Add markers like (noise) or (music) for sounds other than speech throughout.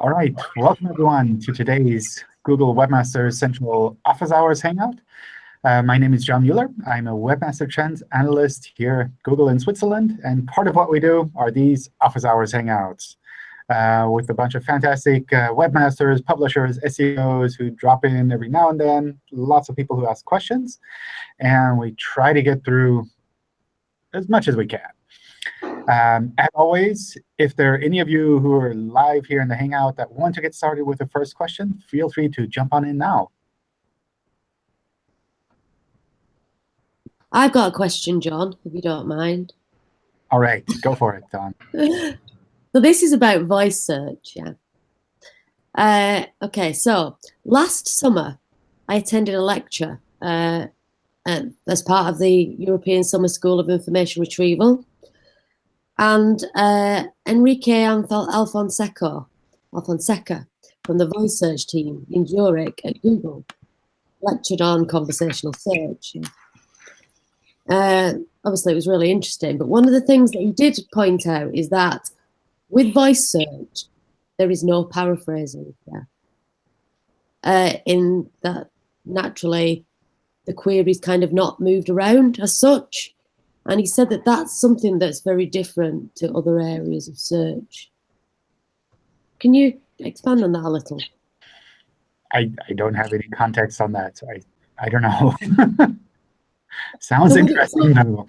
All right, welcome everyone to today's Google Webmasters Central Office Hours Hangout. Uh, my name is John Mueller. I'm a Webmaster Trends analyst here at Google in Switzerland. And part of what we do are these Office Hours Hangouts uh, with a bunch of fantastic uh, webmasters, publishers, SEOs who drop in every now and then, lots of people who ask questions. And we try to get through as much as we can. Um, as always, if there are any of you who are live here in the Hangout that want to get started with the first question, feel free to jump on in now. I've got a question, John, if you don't mind. All right, go for it, Don. (laughs) so this is about voice search, yeah. Uh, OK, so last summer, I attended a lecture uh, as part of the European Summer School of Information Retrieval. And uh, Enrique Alfonseca, Alfonseca from the voice search team in Zurich at Google lectured on conversational search. Uh, obviously, it was really interesting. But one of the things that he did point out is that with voice search, there is no paraphrasing there. Uh, in that naturally, the query is kind of not moved around as such. And he said that that's something that's very different to other areas of search. Can you expand on that a little? I, I don't have any context on that, so I, I don't know. (laughs) Sounds so interesting, though.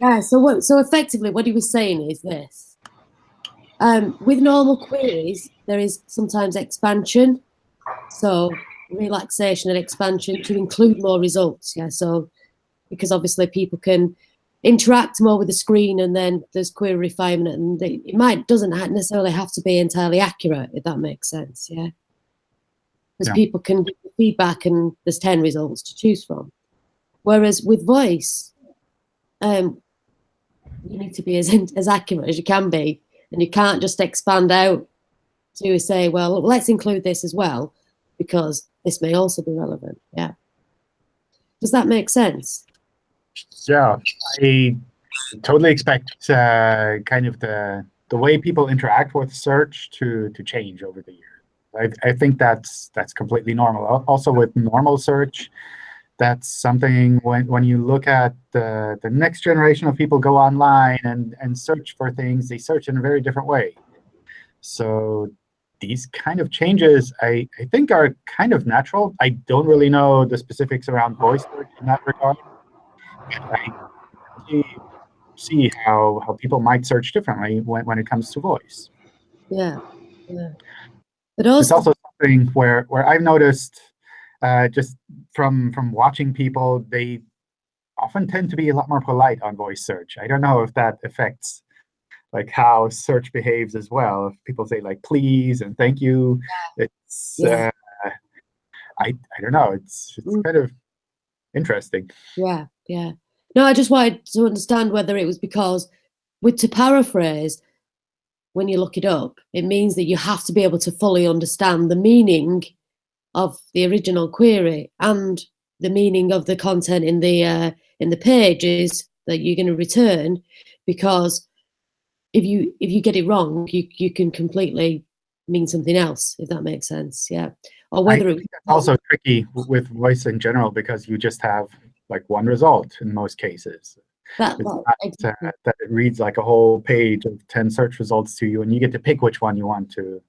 Yeah, so what, so effectively what he was saying is this. Um, with normal queries, there is sometimes expansion. So relaxation and expansion to include more results. Yeah, so because obviously people can interact more with the screen and then there's query refinement and it might doesn't necessarily have to be entirely accurate if that makes sense yeah? Because yeah. people can give feedback and there's 10 results to choose from. Whereas with voice um you need to be as as accurate as you can be and you can't just expand out to say well let's include this as well because this may also be relevant yeah? Does that make sense yeah, I totally expect uh, kind of the the way people interact with search to to change over the years. I, I think that's that's completely normal. Also with normal search, that's something when when you look at the the next generation of people go online and and search for things, they search in a very different way. So these kind of changes, I, I think, are kind of natural. I don't really know the specifics around voice search in that regard. I see, see how, how people might search differently when, when it comes to voice. Yeah, yeah. But also, it's also something where, where I've noticed uh, just from, from watching people, they often tend to be a lot more polite on voice search. I don't know if that affects like how search behaves as well. If people say like please and thank you, it's yeah. uh, I I don't know. It's it's mm. kind of interesting. Yeah, yeah. No, I just wanted to understand whether it was because, with to paraphrase, when you look it up, it means that you have to be able to fully understand the meaning of the original query and the meaning of the content in the uh, in the pages that you're going to return, because if you if you get it wrong, you you can completely mean something else. If that makes sense, yeah. Or whether it's also tricky with voice in general because you just have like one result in most cases. That, well, uh, that it reads like a whole page of 10 search results to you, and you get to pick which one you want to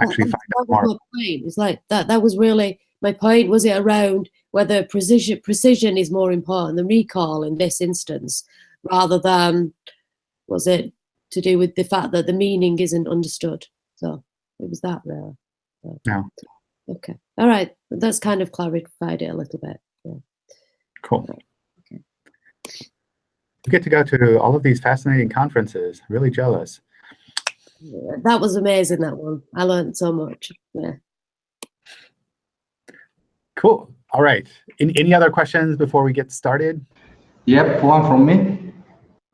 actually well, find out more. Point. It's like that. That was really my point. Was it around whether precision precision is more important than recall in this instance, rather than was it to do with the fact that the meaning isn't understood? So it was that really. So, no. Okay. All right. That's kind of clarified it a little bit. Yeah. Cool. Okay. You get to go to all of these fascinating conferences. Really jealous. Yeah, that was amazing, that one. I learned so much. Yeah. Cool. All right. In, any other questions before we get started? Yep, one from me.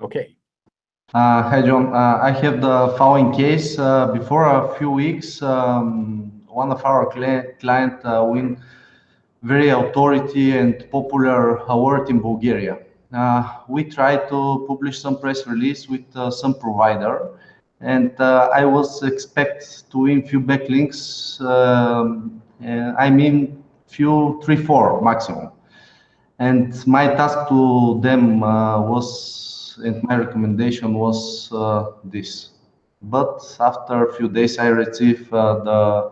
Okay. Uh, hi, John. Uh, I have the following case. Uh, before a few weeks, um, one of our client, uh, win very authority and popular award in Bulgaria. Uh, we tried to publish some press release with uh, some provider and I was expect to win few backlinks. Um, I mean, few three, four maximum. And my task to them was, and my recommendation was uh, this. But after a few days, I received uh, the,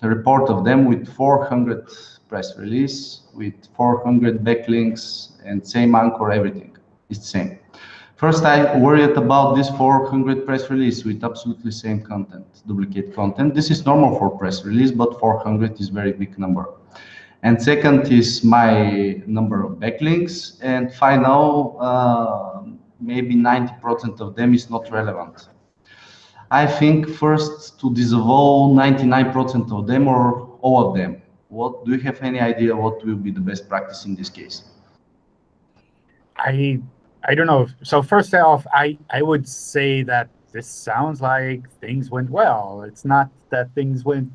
the report of them with 400 press release, with 400 backlinks, and same anchor, everything. It's the same. First, I worried about this 400 press release with absolutely same content, duplicate content. This is normal for press release, but 400 is very big number. And second is my number of backlinks. And final, uh, maybe 90% of them is not relevant. I think first to disavow 99% of them or all of them. What do you have any idea what will be the best practice in this case? I I don't know. So first off, I, I would say that this sounds like things went well. It's not that things went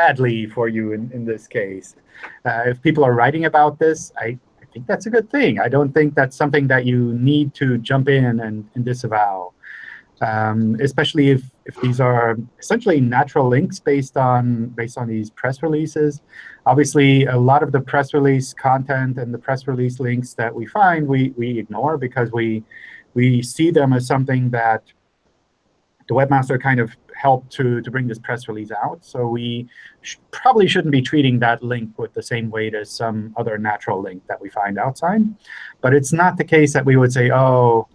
badly for you in, in this case. Uh, if people are writing about this, I, I think that's a good thing. I don't think that's something that you need to jump in and, and disavow um, especially if, if these are essentially natural links based on based on these press releases. Obviously, a lot of the press release content and the press release links that we find, we, we ignore because we, we see them as something that the webmaster kind of helped to, to bring this press release out. So we sh probably shouldn't be treating that link with the same weight as some other natural link that we find outside. But it's not the case that we would say, oh,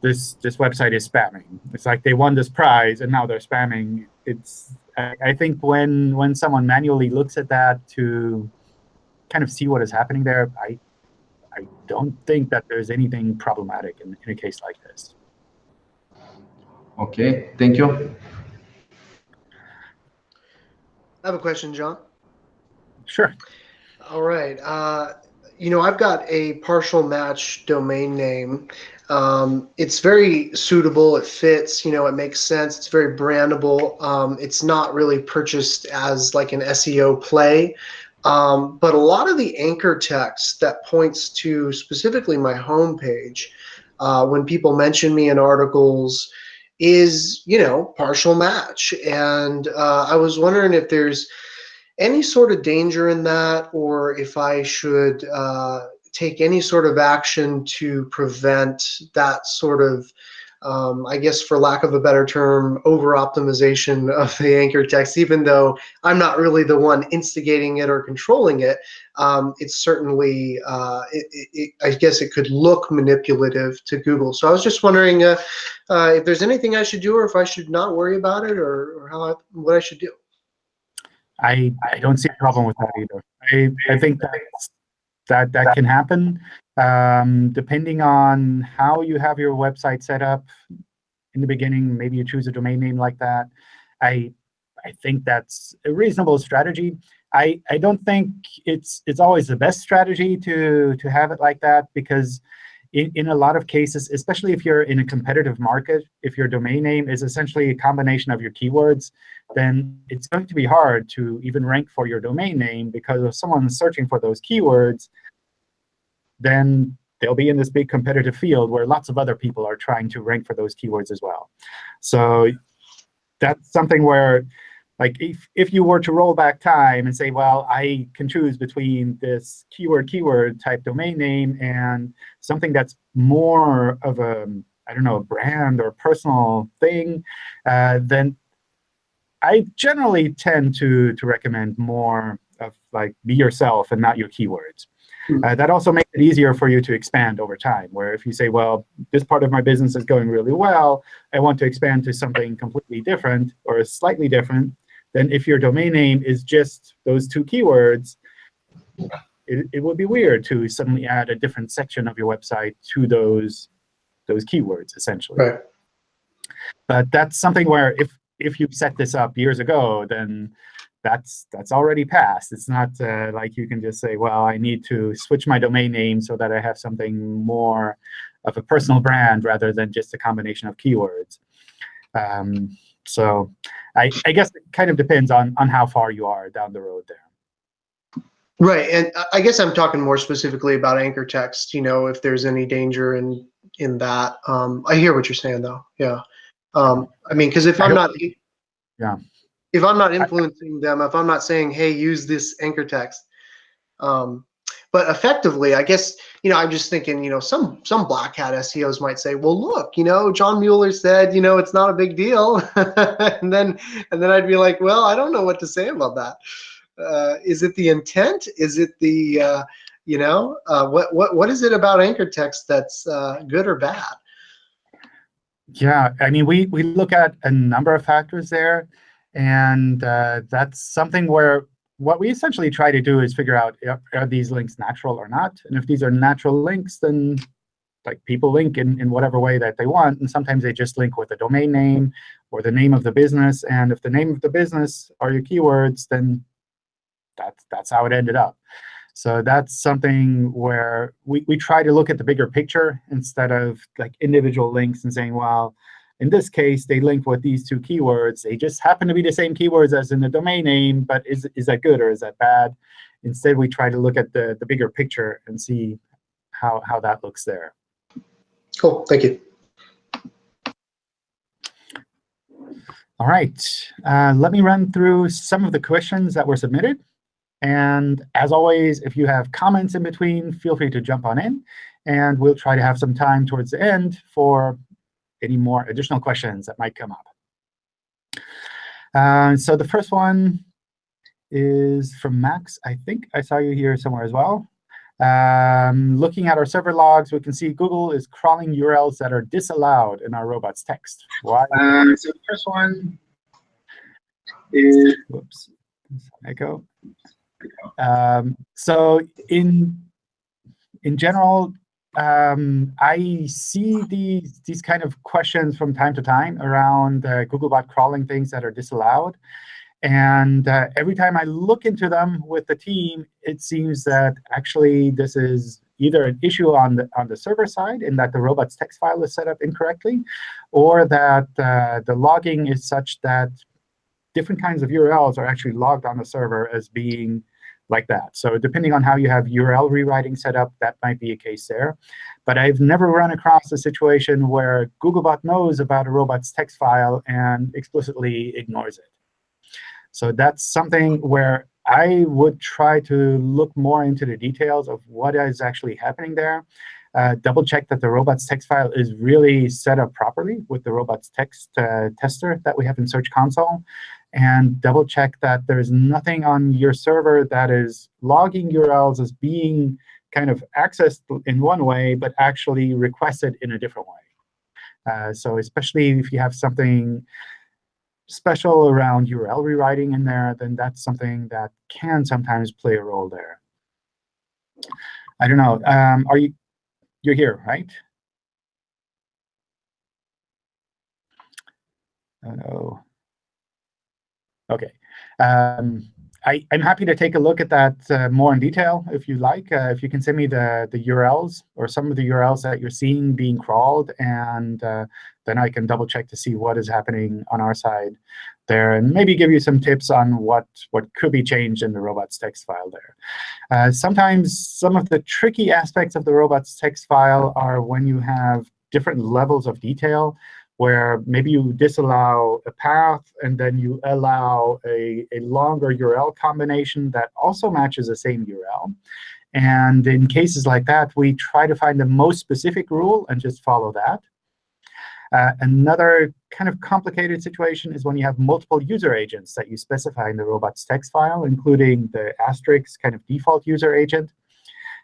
this this website is spamming. It's like they won this prize and now they're spamming. It's I, I, think when when someone manually looks at that to kind of see what is happening there, I I don't think that there's anything problematic in, in a case like this. Okay, thank you. I have a question, John. Sure. All right. Uh, you know, I've got a partial match domain name um, it's very suitable. It fits. You know, it makes sense. It's very brandable. Um, it's not really purchased as like an SEO play. Um, but a lot of the anchor text that points to specifically my homepage, uh, when people mention me in articles, is you know partial match. And uh, I was wondering if there's any sort of danger in that, or if I should uh, take any sort of action to prevent that sort of um, I guess for lack of a better term, over optimization (laughs) of the anchor text, even though I'm not really the one instigating it or controlling it, um, it's certainly, uh, it, it, I guess it could look manipulative to Google. So I was just wondering uh, uh, if there's anything I should do or if I should not worry about it or, or how I, what I should do. I, I don't see a problem with that either. I, I think that's that that can happen um, depending on how you have your website set up in the beginning. Maybe you choose a domain name like that. I I think that's a reasonable strategy. I I don't think it's it's always the best strategy to to have it like that because in, in a lot of cases, especially if you're in a competitive market, if your domain name is essentially a combination of your keywords, then it's going to be hard to even rank for your domain name because if someone's searching for those keywords, then they'll be in this big competitive field where lots of other people are trying to rank for those keywords as well. So that's something where like if, if you were to roll back time and say, well, I can choose between this keyword keyword type domain name and something that's more of a, I don't know, a brand or a personal thing, uh, then I generally tend to, to recommend more of like be yourself and not your keywords. Hmm. Uh, that also makes it easier for you to expand over time, where if you say, well, this part of my business is going really well, I want to expand to something completely different or slightly different, then if your domain name is just those two keywords, it, it would be weird to suddenly add a different section of your website to those, those keywords, essentially. Right. But that's something where if, if you set this up years ago, then that's that's already passed. It's not uh, like you can just say, well, I need to switch my domain name so that I have something more of a personal brand rather than just a combination of keywords. Um, so I, I guess it kind of depends on, on how far you are down the road there. Right, and I guess I'm talking more specifically about anchor text, you know, if there's any danger in in that. Um, I hear what you're saying though. Yeah. Um, I mean, because if I'm not, Yeah. if I'm not influencing them, if I'm not saying, hey, use this anchor text, um, but effectively, I guess you know, I'm just thinking, you know, some some black hat SEOs might say, well, look, you know, John Mueller said, you know, it's not a big deal, (laughs) and then and then I'd be like, well, I don't know what to say about that. Uh, is it the intent? Is it the uh, you know, uh, what what what is it about anchor text that's uh, good or bad? Yeah, I mean, we, we look at a number of factors there, and uh, that's something where what we essentially try to do is figure out, are- these links natural or not? And if these are natural links, then like people link in, in whatever way that they want, and sometimes they just link with a domain name or the name of the business. And if the name of the business are your keywords, then that's, that's how it ended up. So that's something where we, we try to look at the bigger picture instead of like individual links and saying, well, in this case, they link with these two keywords. They just happen to be the same keywords as in the domain name, but is, is that good or is that bad? Instead, we try to look at the, the bigger picture and see how, how that looks there. Cool, thank you. All right, uh, let me run through some of the questions that were submitted. And as always, if you have comments in between, feel free to jump on in. And we'll try to have some time towards the end for any more additional questions that might come up. Uh, so the first one is from Max. I think I saw you here somewhere as well. Um, looking at our server logs, we can see Google is crawling URLs that are disallowed in our robots text. Why? Uh, so the first one is, whoops, echo. Um, so in in general, um, I see these these kind of questions from time to time around uh, Googlebot crawling things that are disallowed. And uh, every time I look into them with the team, it seems that actually this is either an issue on the on the server side in that the robots text file is set up incorrectly, or that uh, the logging is such that different kinds of URLs are actually logged on the server as being like that. So depending on how you have URL rewriting set up, that might be a case there. But I've never run across a situation where Googlebot knows about a robot's text file and explicitly ignores it. So that's something where I would try to look more into the details of what is actually happening there. Uh, double check that the robots text file is really set up properly with the robots text uh, tester that we have in Search Console. And double check that there's nothing on your server that is logging URLs as being kind of accessed in one way, but actually requested in a different way. Uh, so especially if you have something special around URL rewriting in there, then that's something that can sometimes play a role there. I don't know. Um, are you you're here, right? No. OK. Um, I, am happy to take a look at that uh, more in detail if you like. Uh, if you can send me the, the URLs or some of the URLs that you're seeing being crawled, and uh, then I can double check to see what is happening on our side there, and maybe give you some tips on what, what could be changed in the robots text file there. Uh, sometimes some of the tricky aspects of the robots text file are when you have different levels of detail where maybe you disallow a path, and then you allow a, a longer URL combination that also matches the same URL. And in cases like that, we try to find the most specific rule and just follow that. Uh, another kind of complicated situation is when you have multiple user agents that you specify in the robots text file, including the asterisk kind of default user agent.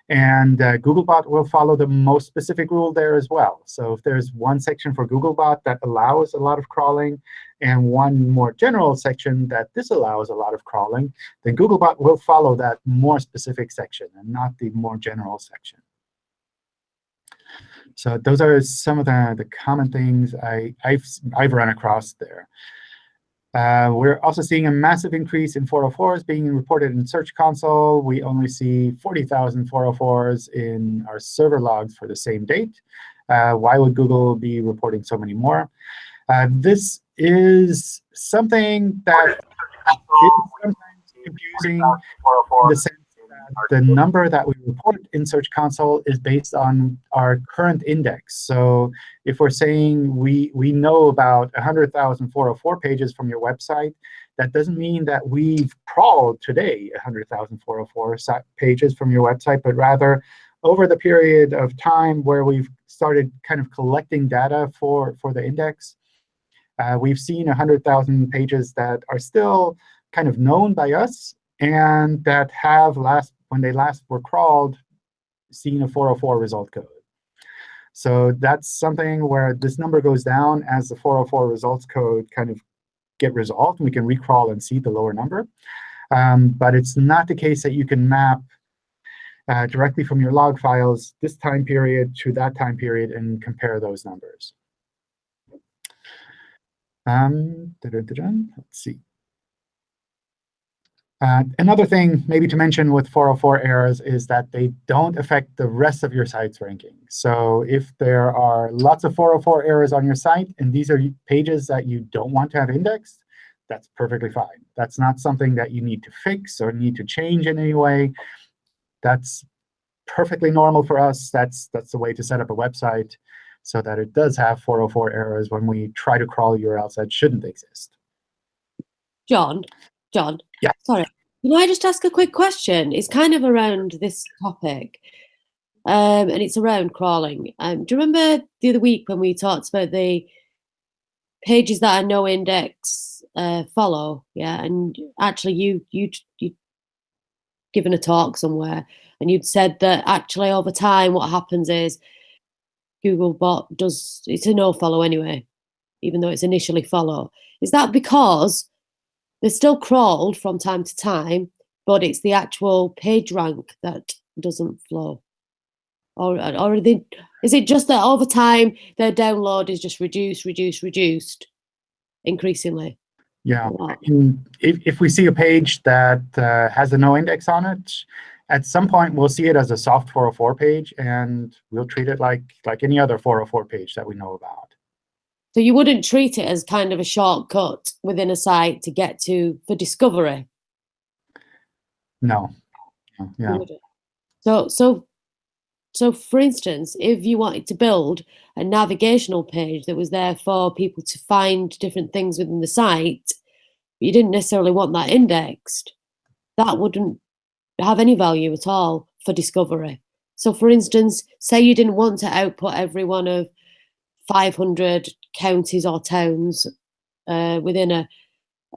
And uh, Googlebot will follow the most specific rule there as well. So if there's one section for Googlebot that allows a lot of crawling and one more general section that disallows a lot of crawling, then Googlebot will follow that more specific section and not the more general section. So those are some of the, the common things I, I've, I've run across there. Uh, we're also seeing a massive increase in 404s being reported in Search Console. We only see 40,000 404s in our server logs for the same date. Uh, why would Google be reporting so many more? Uh, this is something that is sometimes confusing in the sense the number that we report in Search Console is based on our current index. So if we're saying we, we know about 100,404 pages from your website, that doesn't mean that we've crawled today 100,404 pages from your website, but rather over the period of time where we've started kind of collecting data for, for the index, uh, we've seen 100,000 pages that are still kind of known by us and that have last when they last were crawled seen a 404 result code. So that's something where this number goes down as the 404 results code kind of get resolved. And we can recrawl and see the lower number. Um, but it's not the case that you can map uh, directly from your log files this time period to that time period and compare those numbers. Um, let's see. Uh, another thing maybe to mention with 404 errors is that they don't affect the rest of your site's ranking. So if there are lots of 404 errors on your site, and these are pages that you don't want to have indexed, that's perfectly fine. That's not something that you need to fix or need to change in any way. That's perfectly normal for us. That's, that's the way to set up a website so that it does have 404 errors when we try to crawl URLs that shouldn't exist. John, John. Yeah. Sorry. Can I just ask a quick question? It's kind of around this topic, um, and it's around crawling. Um, do you remember the other week when we talked about the pages that are no index uh, follow? Yeah, and actually, you you you given a talk somewhere, and you'd said that actually over time, what happens is Googlebot does it's a no follow anyway, even though it's initially follow. Is that because they're still crawled from time to time, but it's the actual page rank that doesn't flow. Or, or they, is it just that over time their download is just reduced, reduced, reduced increasingly? Yeah, if, if we see a page that uh, has a no index on it, at some point we'll see it as a soft 404 page, and we'll treat it like, like any other 404 page that we know about. So you wouldn't treat it as kind of a shortcut within a site to get to for discovery. No. Yeah. So so so for instance, if you wanted to build a navigational page that was there for people to find different things within the site, you didn't necessarily want that indexed, that wouldn't have any value at all for discovery. So for instance, say you didn't want to output every one of 500 counties or towns uh, within a,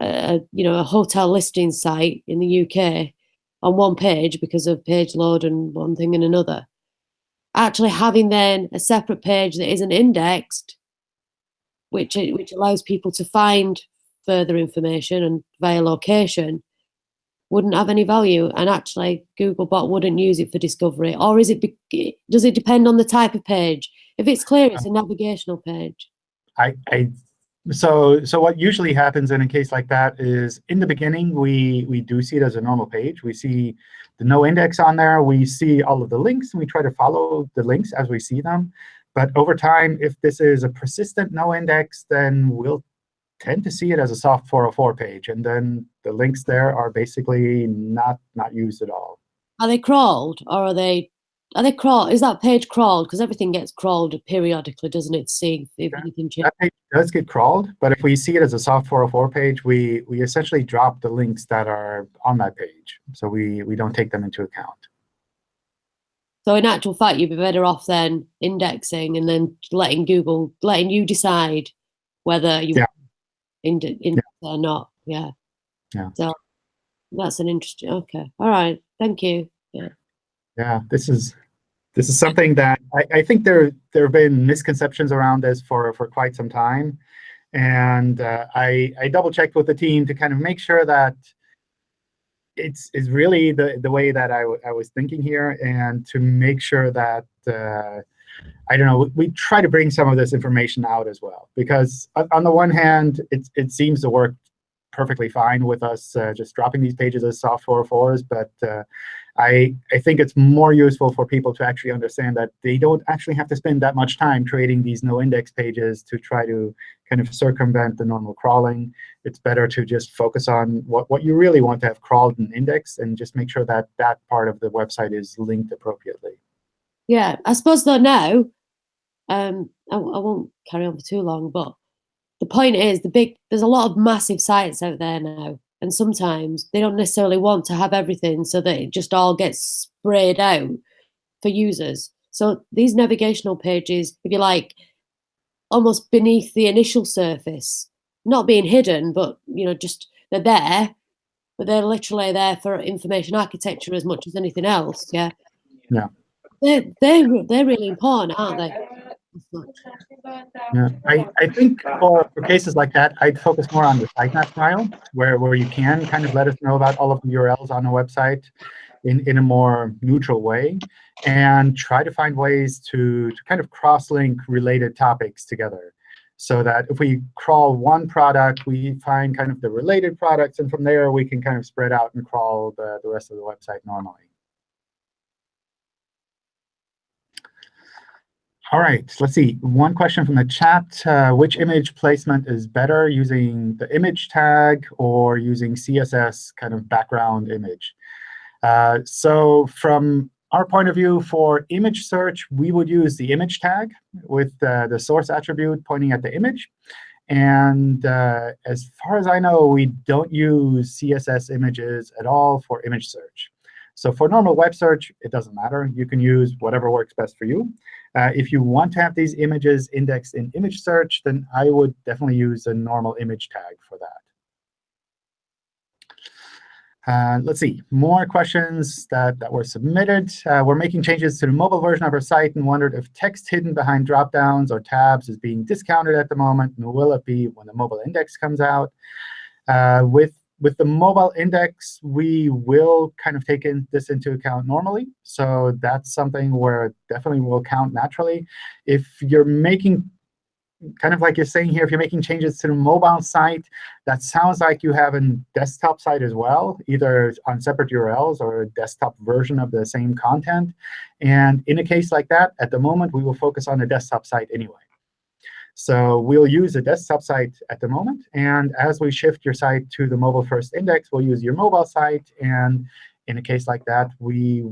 a, you know a hotel listing site in the UK on one page because of page load and one thing and another. Actually, having then a separate page that isn't indexed, which which allows people to find further information and via location, wouldn't have any value. And actually, Googlebot wouldn't use it for discovery. Or is it? Does it depend on the type of page? If it's clear, it's a navigational page. I, I so so what usually happens in a case like that is in the beginning we we do see it as a normal page. We see the no index on there. We see all of the links, and we try to follow the links as we see them. But over time, if this is a persistent no index, then we'll tend to see it as a soft 404 page. And then the links there are basically not not used at all. Are they crawled, or are they are they crawl? Is that page crawled? Because everything gets crawled periodically, doesn't it? See if anything changes. That page does get crawled, but if we see it as a soft 404 page, we we essentially drop the links that are on that page, so we we don't take them into account. So in actual fact, you'd be better off then indexing and then letting Google, letting you decide whether you yeah. index, index yeah. or not. Yeah. Yeah. So that's an interesting. Okay. All right. Thank you. Yeah yeah, this is this is something that I, I, think there there have been misconceptions around this for for quite some time, and uh, I I double checked with the team to kind of make sure that it's is really the the way that I, I was thinking here, and to make sure that. Uh, I don't know, we try to bring some of this information out as well. Because on the one hand, it, it seems to work perfectly fine with us uh, just dropping these pages as soft 404s. But uh, I, I think it's more useful for people to actually understand that they don't actually have to spend that much time creating these no index pages to try to kind of circumvent the normal crawling. It's better to just focus on what, what you really want to have crawled and indexed and just make sure that that part of the website is linked appropriately. Yeah, I suppose though now, um, I, I won't carry on for too long, but the point is the big there's a lot of massive sites out there now and sometimes they don't necessarily want to have everything so that it just all gets sprayed out for users. So these navigational pages if you like almost beneath the initial surface not being hidden but you know just they're there but they're literally there for information architecture as much as anything else yeah? Yeah. they're they're, they're really important aren't they Yeah, I, I think for, for cases like that, I'd focus more on the sitemap file, where, where you can kind of let us know about all of the URLs on a website in, in a more neutral way, and try to find ways to, to kind of cross-link related topics together. So that if we crawl one product, we find kind of the related products, and from there we can kind of spread out and crawl the, the rest of the website normally. All right, let's see. One question from the chat. Uh, which image placement is better, using the image tag or using CSS kind of background image? Uh, so from our point of view, for image search, we would use the image tag with uh, the source attribute pointing at the image. And uh, as far as I know, we don't use CSS images at all for image search. So for normal web search, it doesn't matter. You can use whatever works best for you. Uh, if you want to have these images indexed in image search, then I would definitely use a normal image tag for that. Uh, let's see, more questions that, that were submitted. Uh, we're making changes to the mobile version of our site and wondered if text hidden behind dropdowns or tabs is being discounted at the moment, and will it be when the mobile index comes out? Uh, with with the mobile index, we will kind of take in this into account normally. So that's something where it definitely will count naturally. If you're making, kind of like you're saying here, if you're making changes to the mobile site, that sounds like you have a desktop site as well, either on separate URLs or a desktop version of the same content. And in a case like that, at the moment, we will focus on the desktop site anyway. So we'll use a desktop site at the moment. And as we shift your site to the mobile first index, we'll use your mobile site. And in a case like that, we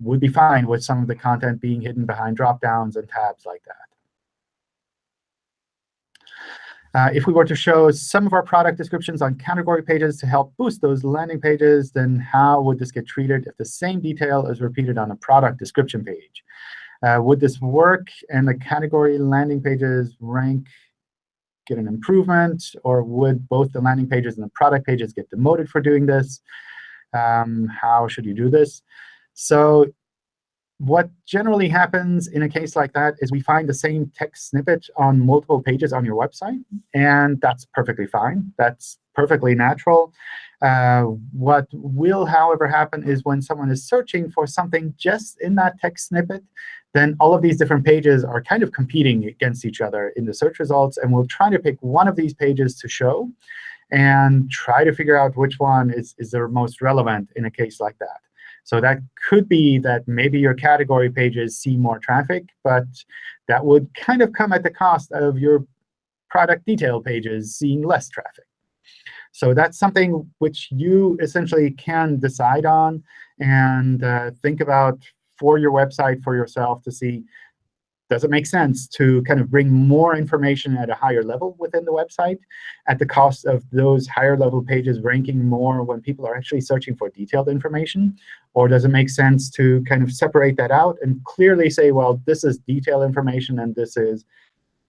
would be fine with some of the content being hidden behind dropdowns and tabs like that. Uh, if we were to show some of our product descriptions on category pages to help boost those landing pages, then how would this get treated if the same detail is repeated on a product description page? Uh, would this work and the category landing pages rank get an improvement? Or would both the landing pages and the product pages get demoted for doing this? Um, how should you do this? So what generally happens in a case like that is we find the same text snippet on multiple pages on your website. And that's perfectly fine. That's perfectly natural. Uh, what will, however, happen is when someone is searching for something just in that text snippet, then all of these different pages are kind of competing against each other in the search results. And we'll try to pick one of these pages to show and try to figure out which one is, is the most relevant in a case like that. So that could be that maybe your category pages see more traffic, but that would kind of come at the cost of your product detail pages seeing less traffic. So that's something which you essentially can decide on and uh, think about for your website for yourself to see, does it make sense to kind of bring more information at a higher level within the website at the cost of those higher level pages ranking more when people are actually searching for detailed information? Or does it make sense to kind of separate that out and clearly say, well, this is detailed information and this is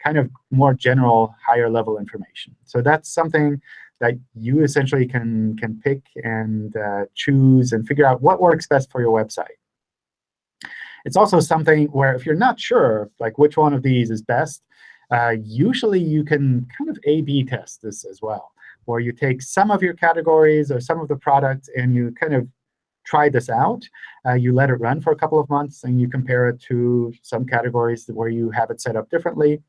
kind of more general, higher level information. So that's something that you essentially can, can pick and uh, choose and figure out what works best for your website. It's also something where if you're not sure like which one of these is best, uh, usually you can kind of A-B test this as well, where you take some of your categories or some of the products and you kind of try this out. Uh, you let it run for a couple of months, and you compare it to some categories where you have it set up differently.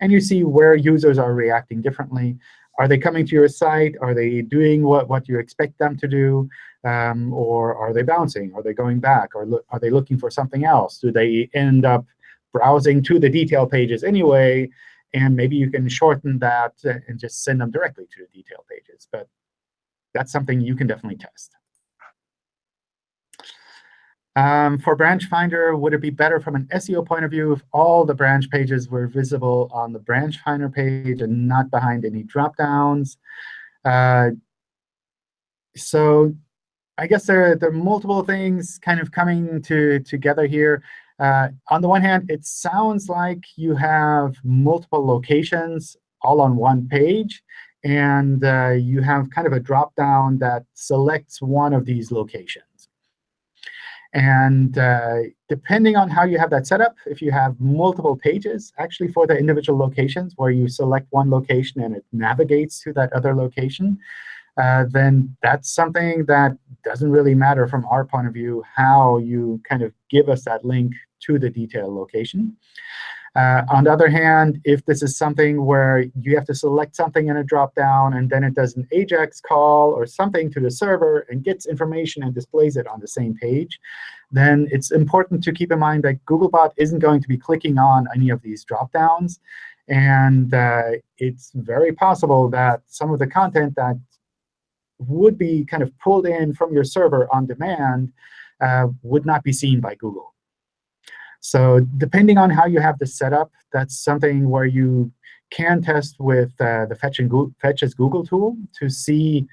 And you see where users are reacting differently. Are they coming to your site? Are they doing what, what you expect them to do? Um, or are they bouncing? Are they going back? Or are they looking for something else? Do they end up browsing to the detail pages anyway? And maybe you can shorten that and just send them directly to the detail pages. But that's something you can definitely test. Um, for Branch Finder, would it be better from an SEO point of view if all the branch pages were visible on the Branch Finder page and not behind any dropdowns? Uh, so I guess there, there are multiple things kind of coming to, together here. Uh, on the one hand, it sounds like you have multiple locations all on one page. And uh, you have kind of a drop-down that selects one of these locations. And uh, depending on how you have that set up, if you have multiple pages actually for the individual locations where you select one location and it navigates to that other location, uh, then that's something that doesn't really matter from our point of view how you kind of give us that link to the detailed location. Uh, on the other hand, if this is something where you have to select something in a dropdown, and then it does an AJAX call or something to the server and gets information and displays it on the same page, then it's important to keep in mind that Googlebot isn't going to be clicking on any of these dropdowns. And uh, it's very possible that some of the content that would be kind of pulled in from your server on demand uh, would not be seen by Google. So depending on how you have this set up, that's something where you can test with uh, the Fetch, and Google, Fetch as Google tool to see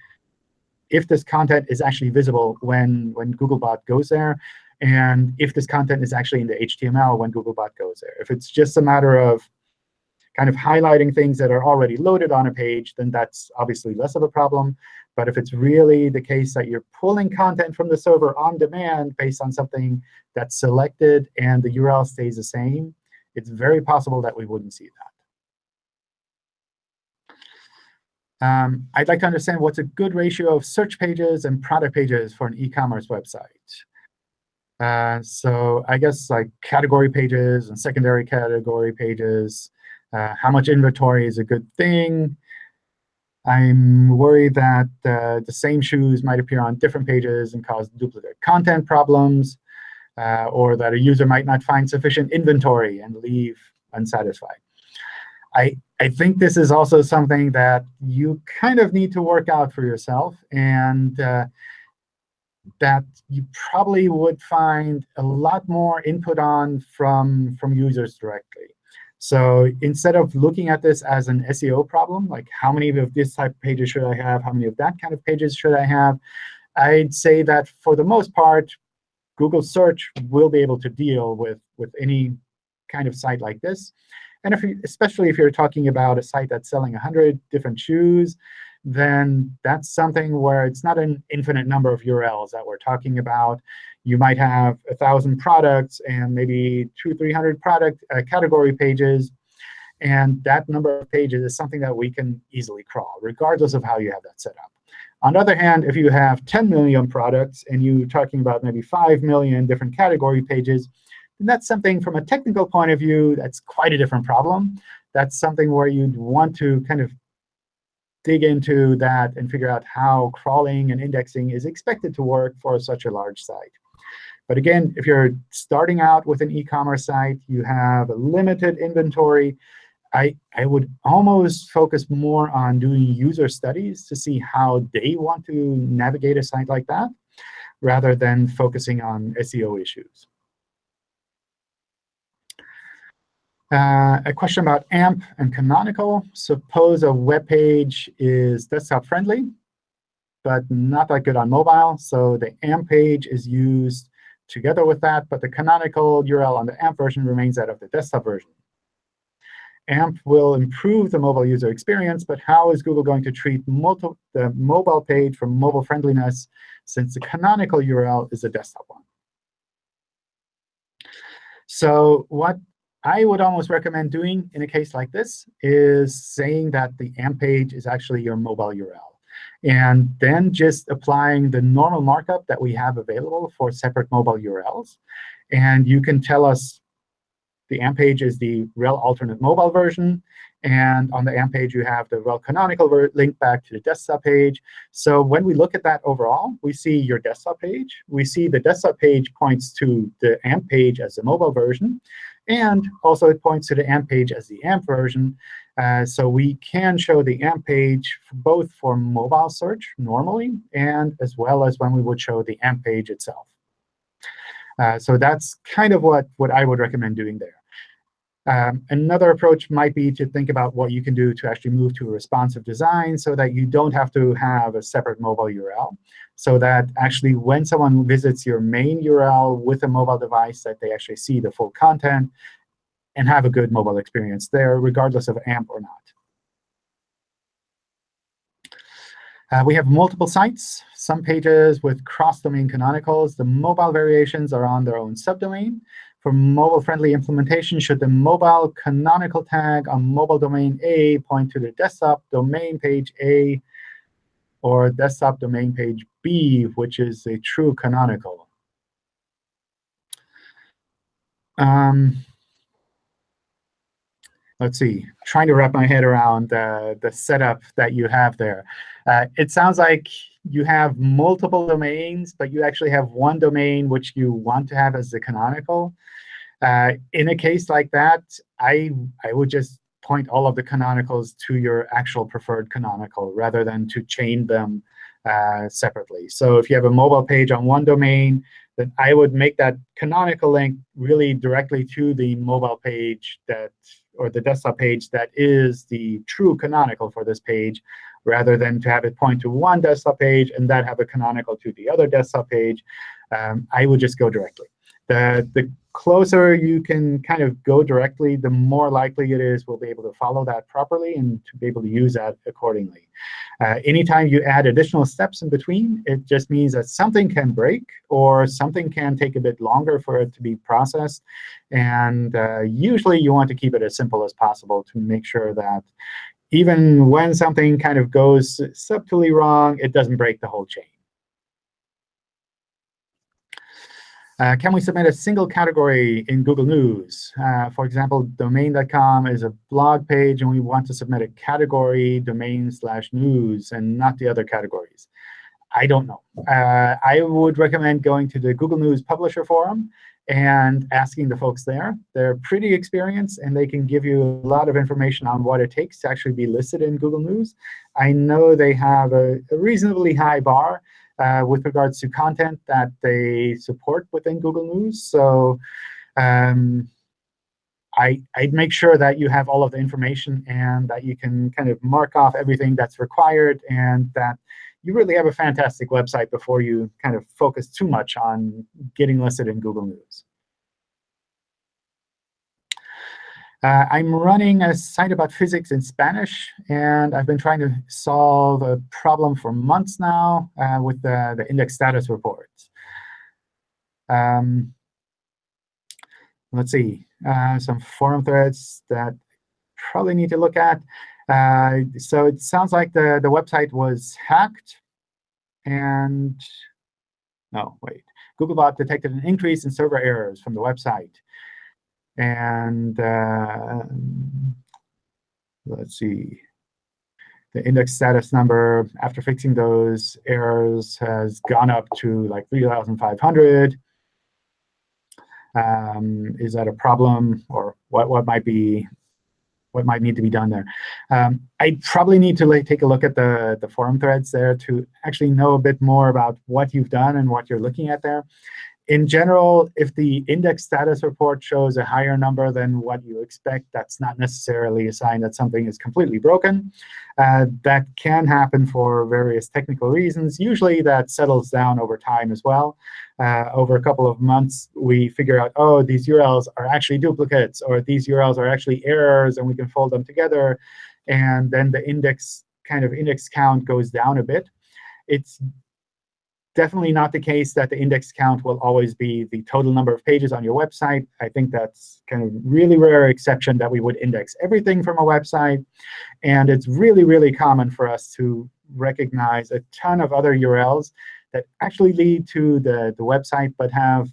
if this content is actually visible when, when Googlebot goes there, and if this content is actually in the HTML when Googlebot goes there. If it's just a matter of kind of highlighting things that are already loaded on a page, then that's obviously less of a problem. But if it's really the case that you're pulling content from the server on demand based on something that's selected and the URL stays the same, it's very possible that we wouldn't see that. Um, I'd like to understand what's a good ratio of search pages and product pages for an e-commerce website. Uh, so I guess like category pages and secondary category pages, uh, how much inventory is a good thing, I'm worried that uh, the same shoes might appear on different pages and cause duplicate content problems, uh, or that a user might not find sufficient inventory and leave unsatisfied. I, I think this is also something that you kind of need to work out for yourself, and uh, that you probably would find a lot more input on from, from users directly. So instead of looking at this as an SEO problem, like how many of this type of pages should I have, how many of that kind of pages should I have, I'd say that for the most part, Google search will be able to deal with, with any kind of site like this. And if you, especially if you're talking about a site that's selling 100 different shoes, then that's something where it's not an infinite number of URLs that we're talking about you might have a 1,000 products and maybe two, 300 product uh, category pages. And that number of pages is something that we can easily crawl, regardless of how you have that set up. On the other hand, if you have 10 million products and you're talking about maybe 5 million different category pages, then that's something from a technical point of view that's quite a different problem. That's something where you'd want to kind of dig into that and figure out how crawling and indexing is expected to work for such a large site. But again, if you're starting out with an e-commerce site, you have a limited inventory, I, I would almost focus more on doing user studies to see how they want to navigate a site like that, rather than focusing on SEO issues. Uh, a question about AMP and Canonical. Suppose a web page is desktop friendly, but not that good on mobile. So the AMP page is used together with that, but the canonical URL on the AMP version remains that of the desktop version. AMP will improve the mobile user experience, but how is Google going to treat the mobile page for mobile friendliness since the canonical URL is the desktop one? So what I would almost recommend doing in a case like this is saying that the AMP page is actually your mobile URL and then just applying the normal markup that we have available for separate mobile URLs. And you can tell us The AMP page is the rel alternate mobile version. And on the AMP page, you have the rel canonical link back to the desktop page. So when we look at that overall, we see your desktop page. We see the desktop page points to the AMP page as the mobile version. And also it points to the AMP page as the AMP version. Uh, so we can show the AMP page both for mobile search normally and as well as when we would show the AMP page itself. Uh, so that's kind of what, what I would recommend doing there. Um, another approach might be to think about what you can do to actually move to a responsive design so that you don't have to have a separate mobile URL. So that actually when someone visits your main URL with a mobile device, that they actually see the full content and have a good mobile experience there, regardless of AMP or not. Uh, we have multiple sites, some pages with cross-domain canonicals. The mobile variations are on their own subdomain. For mobile-friendly implementation, should the mobile canonical tag on mobile domain A point to the desktop domain page A or desktop domain page B, which is a true canonical? Um, let's see, trying to wrap my head around the, the setup that you have there. Uh, it sounds like you have multiple domains, but you actually have one domain which you want to have as the canonical. Uh, in a case like that, I, I would just point all of the canonicals to your actual preferred canonical rather than to chain them uh, separately. So if you have a mobile page on one domain, then I would make that canonical link really directly to the mobile page that or the desktop page that is the true canonical for this page, rather than to have it point to one desktop page and then have a canonical to the other desktop page. Um, I would just go directly. The, the closer you can kind of go directly, the more likely it is we'll be able to follow that properly and to be able to use that accordingly. Uh, anytime you add additional steps in between, it just means that something can break or something can take a bit longer for it to be processed. And uh, usually you want to keep it as simple as possible to make sure that even when something kind of goes subtly wrong, it doesn't break the whole chain. Uh, can we submit a single category in Google News? Uh, for example, domain.com is a blog page, and we want to submit a category domain slash news and not the other categories. I don't know. Uh, I would recommend going to the Google News Publisher Forum and asking the folks there. They're pretty experienced, and they can give you a lot of information on what it takes to actually be listed in Google News. I know they have a, a reasonably high bar, uh, with regards to content that they support within Google News. So um, I, I'd make sure that you have all of the information and that you can kind of mark off everything that's required and that you really have a fantastic website before you kind of focus too much on getting listed in Google News. Uh, I'm running a site about physics in Spanish, and I've been trying to solve a problem for months now uh, with the, the index status reports. Um, let's see, uh, some forum threads that probably need to look at. Uh, so it sounds like the, the website was hacked. And no, wait. Googlebot detected an increase in server errors from the website. And uh, let's see. The index status number after fixing those errors has gone up to like 3,500. Um, is that a problem, or what? What might be what might need to be done there. Um, I probably need to like, take a look at the, the forum threads there to actually know a bit more about what you've done and what you're looking at there in general, if the index status report shows a higher number than what you expect, that's not necessarily a sign that something is completely broken. Uh, that can happen for various technical reasons. Usually that settles down over time as well. Uh, over a couple of months, we figure out, oh, these URLs are actually duplicates, or these URLs are actually errors, and we can fold them together. And then the index kind of index count goes down a bit. It's definitely not the case that the index count will always be the total number of pages on your website. I think that's kind of really rare exception that we would index everything from a website. And it's really, really common for us to recognize a ton of other URLs that actually lead to the, the website but have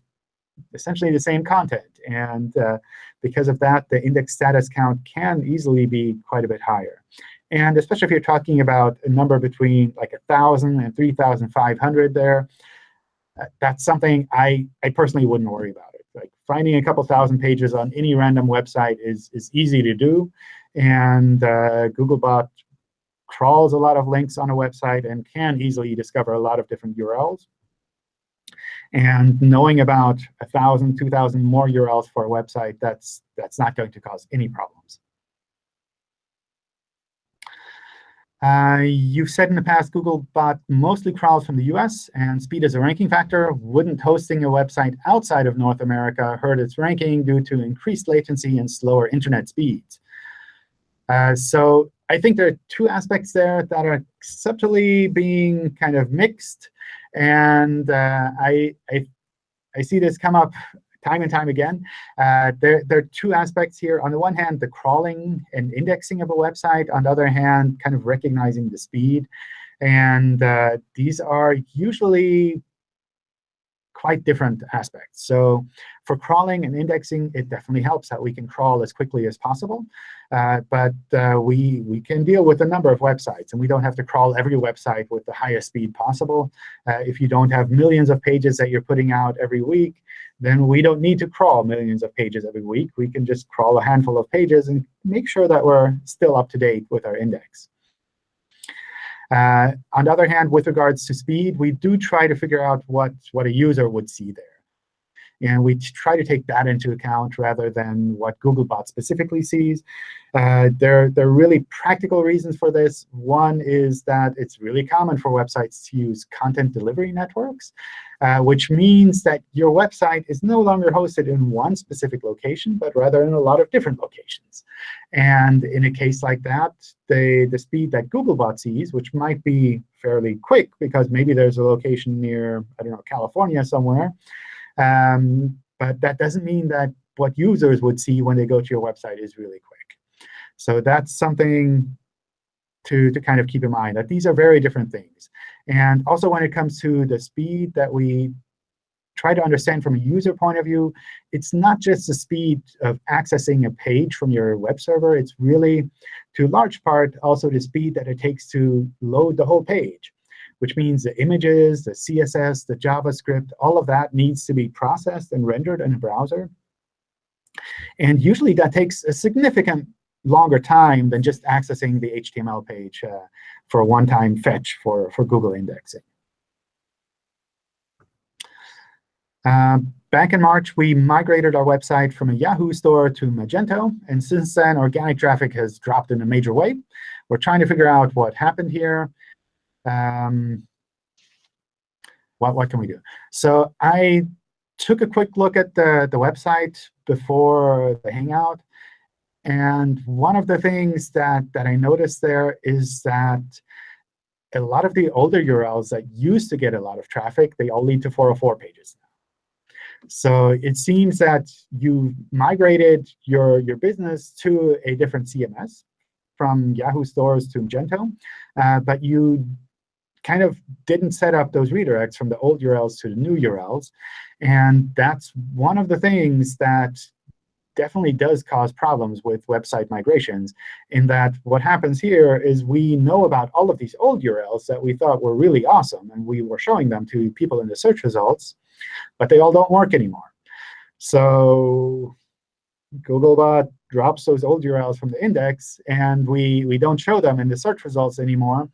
essentially the same content. And uh, because of that, the index status count can easily be quite a bit higher. And especially if you're talking about a number between like 1,000 and 3,500 there, uh, that's something I, I personally wouldn't worry about it. Like finding a couple thousand pages on any random website is, is easy to do. And uh, Googlebot crawls a lot of links on a website and can easily discover a lot of different URLs. And knowing about 1,000, 2,000 more URLs for a website, that's, that's not going to cause any problems. Uh, you've said in the past Googlebot mostly crawls from the US, and speed is a ranking factor. Wouldn't hosting a website outside of North America hurt its ranking due to increased latency and slower internet speeds? Uh, so I think there are two aspects there that are subtly being kind of mixed. And uh, I, I, I see this come up time and time again. Uh, there, there are two aspects here. On the one hand, the crawling and indexing of a website. On the other hand, kind of recognizing the speed. And uh, these are usually quite different aspects. So for crawling and indexing, it definitely helps that we can crawl as quickly as possible. Uh, but uh, we, we can deal with a number of websites. And we don't have to crawl every website with the highest speed possible. Uh, if you don't have millions of pages that you're putting out every week, then we don't need to crawl millions of pages every week. We can just crawl a handful of pages and make sure that we're still up to date with our index. Uh, on the other hand, with regards to speed, we do try to figure out what, what a user would see there. And we try to take that into account rather than what Googlebot specifically sees. Uh, there, there are really practical reasons for this. One is that it's really common for websites to use content delivery networks, uh, which means that your website is no longer hosted in one specific location, but rather in a lot of different locations. And in a case like that, the, the speed that Googlebot sees, which might be fairly quick because maybe there's a location near, I don't know, California somewhere, um, but that doesn't mean that what users would see when they go to your website is really quick. So that's something to, to kind of keep in mind, that these are very different things. And also when it comes to the speed that we try to understand from a user point of view, it's not just the speed of accessing a page from your web server. It's really, to large part, also the speed that it takes to load the whole page which means the images, the CSS, the JavaScript, all of that needs to be processed and rendered in a browser. And usually that takes a significant longer time than just accessing the HTML page uh, for a one-time fetch for, for Google indexing. Uh, back in March, we migrated our website from a Yahoo store to Magento. And since then, organic traffic has dropped in a major way. We're trying to figure out what happened here. Um, what, what can we do? So I took a quick look at the, the website before the Hangout. And one of the things that, that I noticed there is that a lot of the older URLs that used to get a lot of traffic, they all lead to 404 pages now. So it seems that you migrated your, your business to a different CMS from Yahoo stores to Magento, uh, but you kind of didn't set up those redirects from the old URLs to the new URLs. And that's one of the things that definitely does cause problems with website migrations in that what happens here is we know about all of these old URLs that we thought were really awesome, and we were showing them to people in the search results, but they all don't work anymore. So Googlebot drops those old URLs from the index, and we, we don't show them in the search results anymore.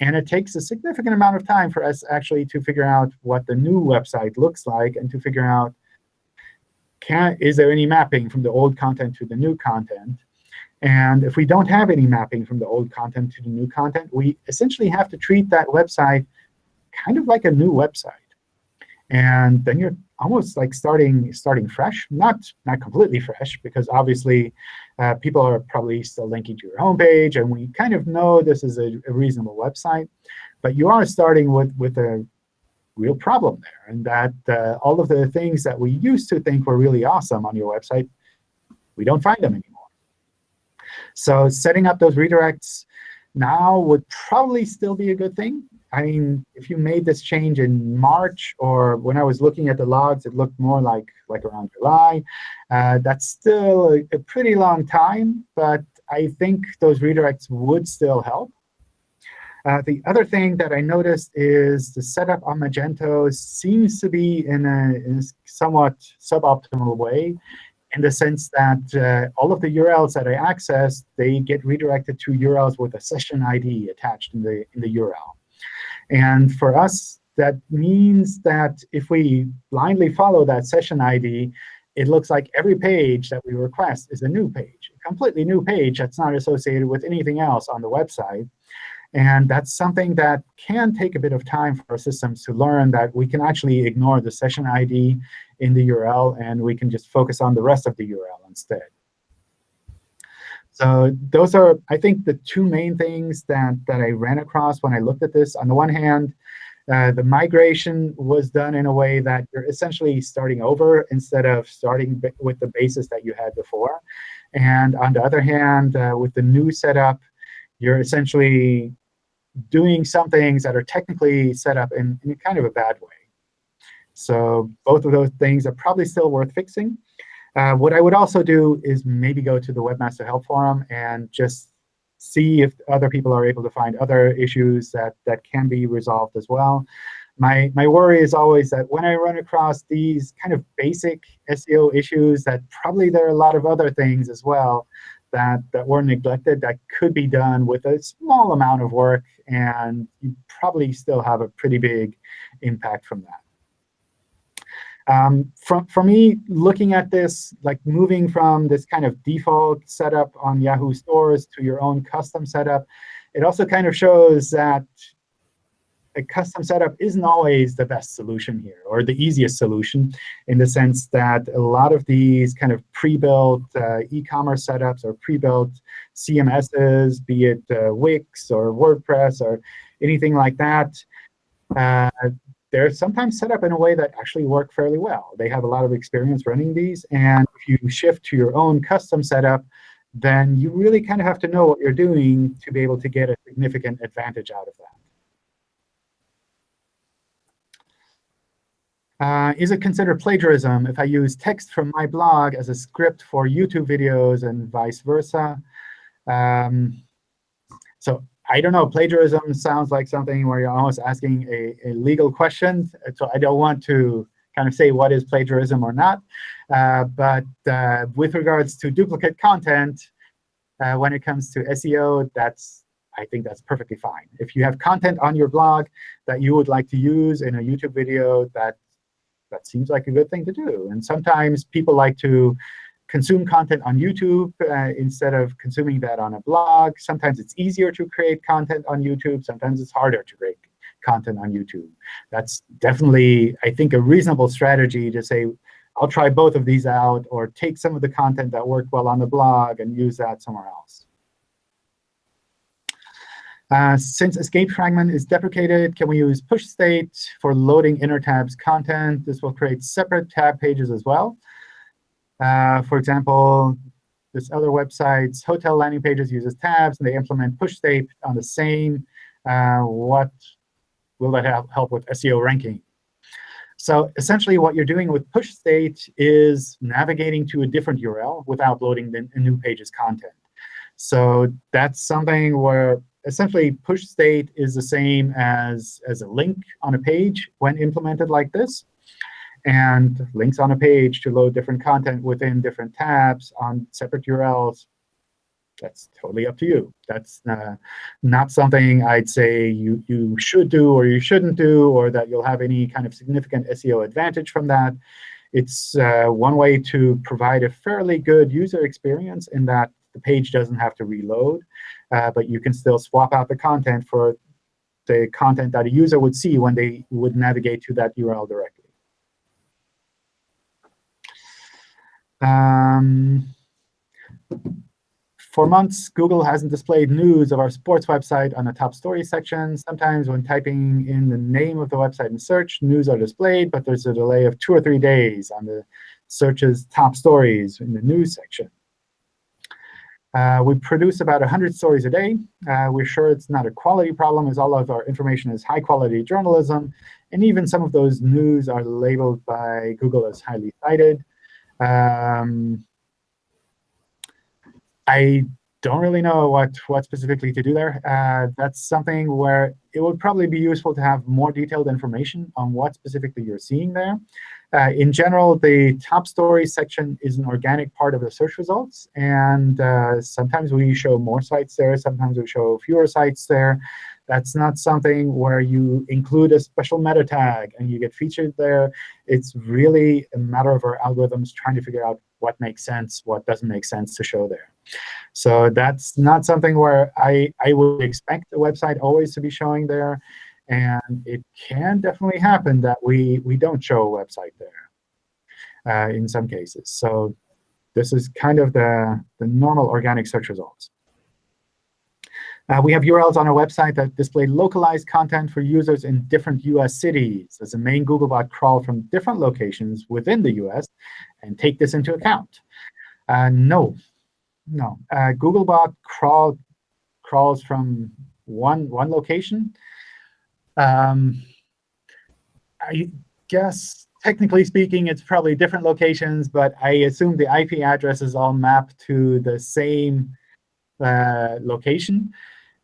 And it takes a significant amount of time for us actually to figure out what the new website looks like and to figure out, can, is there any mapping from the old content to the new content? And if we don't have any mapping from the old content to the new content, we essentially have to treat that website kind of like a new website. And then you're almost like starting starting fresh, not not completely fresh, because obviously uh, people are probably still linking to your homepage, and we kind of know this is a, a, reasonable website. But you are starting with with a real problem there, and that uh, all of the things that we used to think were really awesome on your website, we don't find them anymore. So setting up those redirects now would probably still be a good thing. I mean, if you made this change in March, or when I was looking at the logs, it looked more like, like around July. Uh, that's still a, a, pretty long time, but I think those redirects would still help. Uh, the other thing that I noticed is the setup on Magento seems to be in a, in a somewhat suboptimal way in the sense that uh, all of the URLs that I access, they get redirected to URLs with a session ID attached in the, in the URL. And for us, that means that if we blindly follow that session ID, it looks like every page that we request is a new page, a completely new page that's not associated with anything else on the website. And that's something that can take a bit of time for our systems to learn that we can actually ignore the session ID in the URL, and we can just focus on the rest of the URL instead. So those are, I think, the two main things that, that I ran across when I looked at this. On the one hand, uh, the migration was done in a way that you're essentially starting over instead of starting with the basis that you had before. And on the other hand, uh, with the new setup, you're essentially doing some things that are technically set up in, in kind of a bad way. So both of those things are probably still worth fixing. Uh, what I would also do is maybe go to the Webmaster Help Forum and just see if other people are able to find other issues that, that can be resolved as well. My, my worry is always that when I run across these kind of basic SEO issues, that probably there are a lot of other things as well that, that were neglected that could be done with a small amount of work, and you probably still have a pretty big impact from that. Um, for me, looking at this, like moving from this kind of default setup on Yahoo stores to your own custom setup, it also kind of shows that a custom setup isn't always the best solution here, or the easiest solution, in the sense that a lot of these kind of pre-built uh, e-commerce setups or pre-built CMSs, be it uh, Wix or WordPress or anything like that, uh, they're sometimes set up in a way that actually work fairly well. They have a lot of experience running these. And if you shift to your own custom setup, then you really kind of have to know what you're doing to be able to get a significant advantage out of that. Uh, is it considered plagiarism if I use text from my blog as a script for YouTube videos and vice versa? Um, so I don't know, plagiarism sounds like something where you're almost asking a, a legal question. So I don't want to kind of say what is plagiarism or not. Uh, but uh, with regards to duplicate content, uh, when it comes to SEO, that's I think that's perfectly fine. If you have content on your blog that you would like to use in a YouTube video, that that seems like a good thing to do. And sometimes people like to consume content on YouTube uh, instead of consuming that on a blog. Sometimes it's easier to create content on YouTube. Sometimes it's harder to create content on YouTube. That's definitely, I think, a reasonable strategy to say, I'll try both of these out, or take some of the content that worked well on the blog and use that somewhere else. Uh, since escape fragment is deprecated, can we use push state for loading inner tabs content? This will create separate tab pages as well. Uh, for example, this other website's hotel landing pages uses tabs, and they implement push state on the same. Uh, what will that help with SEO ranking? So essentially, what you're doing with push state is navigating to a different URL without loading the new page's content. So that's something where essentially push state is the same as, as a link on a page when implemented like this and links on a page to load different content within different tabs on separate URLs. That's totally up to you. That's uh, not something I'd say you, you should do or you shouldn't do, or that you'll have any kind of significant SEO advantage from that. It's uh, one way to provide a fairly good user experience in that the page doesn't have to reload, uh, but you can still swap out the content for the content that a user would see when they would navigate to that URL directly. Um, for months, Google hasn't displayed news of our sports website on the top story section. Sometimes when typing in the name of the website in search, news are displayed, but there's a delay of two or three days on the search's top stories in the news section. Uh, we produce about 100 stories a day. Uh, we're sure it's not a quality problem, as all of our information is high-quality journalism. And even some of those news are labeled by Google as highly cited. Um, I don't really know what, what specifically to do there. Uh, that's something where it would probably be useful to have more detailed information on what specifically you're seeing there. Uh, in general, the top story section is an organic part of the search results. And uh, sometimes we show more sites there. Sometimes we show fewer sites there. That's not something where you include a special meta tag and you get featured there. It's really a matter of our algorithms trying to figure out what makes sense, what doesn't make sense to show there. So that's not something where I, I would expect the website always to be showing there. And it can definitely happen that we, we don't show a website there uh, in some cases. So this is kind of the, the normal organic search results. Uh, we have URLs on our website that display localized content for users in different US cities as a main Googlebot crawl from different locations within the US and take this into account. Uh, no, no. Uh, Googlebot crawl, crawls from one, one location. Um, I guess, technically speaking, it's probably different locations, but I assume the IP addresses all map to the same uh, location.